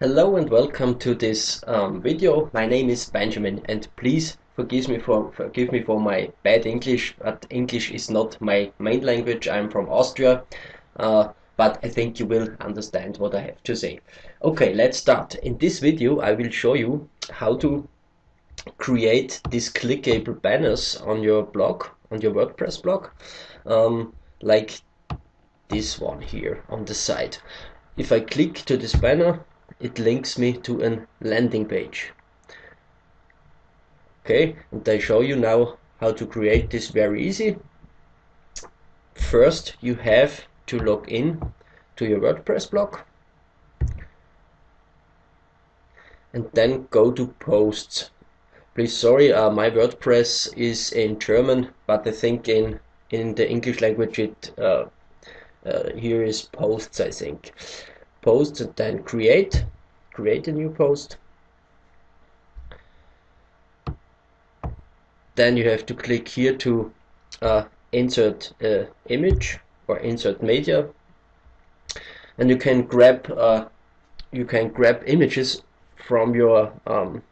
Hello and welcome to this um, video. My name is Benjamin and please forgive me for forgive me for my bad English, but English is not my main language. I'm from Austria, uh, but I think you will understand what I have to say. Okay, let's start. In this video I will show you how to create these clickable banners on your blog, on your WordPress blog, um, like this one here on the side. If I click to this banner, it links me to a landing page. Okay, and I show you now how to create this very easy. First, you have to log in to your WordPress blog and then go to posts. Please, sorry, uh, my WordPress is in German, but I think in in the English language it uh, uh, here is posts, I think post and then create create a new post. Then you have to click here to uh, insert uh, image or insert media. And you can grab uh, you can grab images from your um,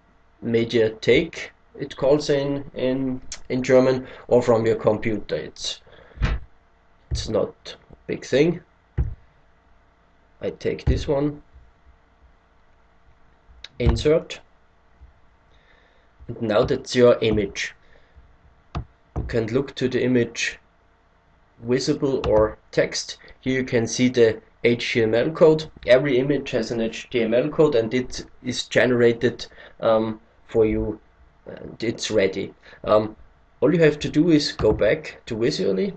take it calls in in in German or from your computer. It's it's not a big thing I take this one. Insert. And now that's your image. You can look to the image visible or text. Here you can see the HTML code. Every image has an HTML code and it is generated um, for you and it's ready. Um, all you have to do is go back to visually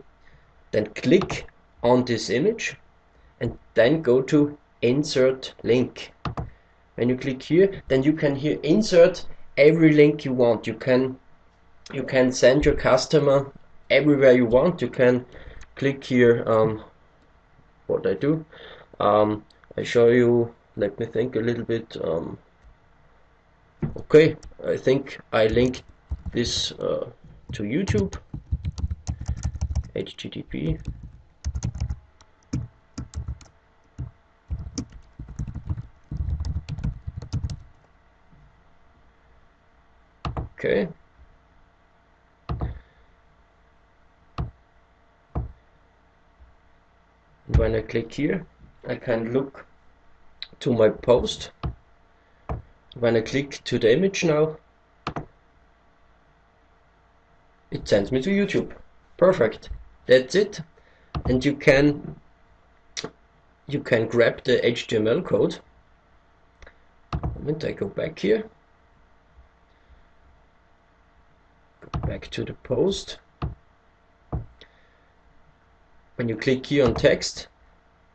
then click on this image and then go to insert link. When you click here then you can here insert every link you want. You can you can send your customer everywhere you want. You can click here um, what I do? Um, I show you let me think a little bit um, okay. I think I link this uh, to YouTube http okay. When I click here I can look to my post. When I click to the image now it sends me to YouTube. Perfect. That's it. And you can you can grab the HTML code. Moment I go back here back to the post. When you click here on text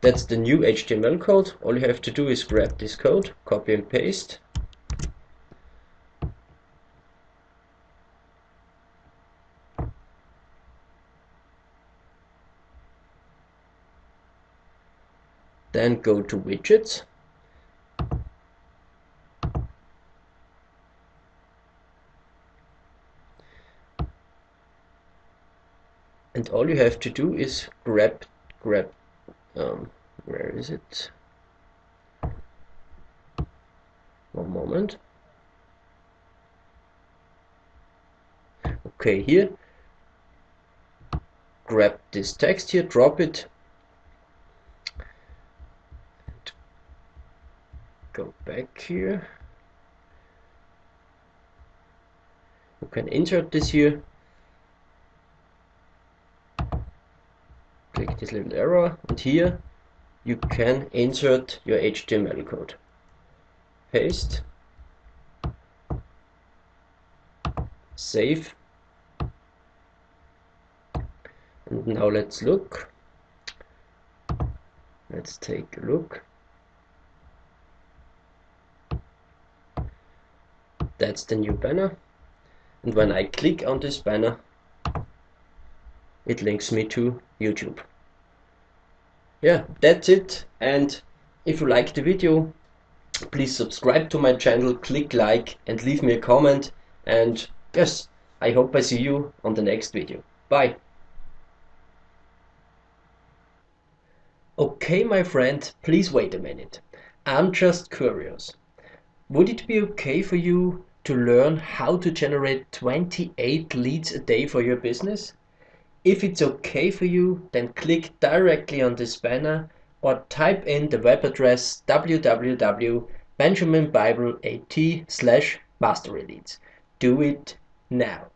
that's the new HTML code. All you have to do is grab this code copy and paste. Then go to widgets and all you have to do is grab grab um, where is it? One moment. Okay here. Grab this text here drop it. Go back here. You can insert this here click this little arrow and here you can insert your HTML code. Paste. Save. And now let's look. Let's take a look. That's the new banner. And when I click on this banner it links me to YouTube yeah that's it. And if you like the video please subscribe to my channel click like and leave me a comment. And yes I hope I see you on the next video. Bye. Okay my friend please wait a minute. I'm just curious. Would it be okay for you to learn how to generate 28 leads a day for your business? If it's okay for you, then click directly on this banner or type in the web address www.benjaminbible.at slash masteryleads. Do it now.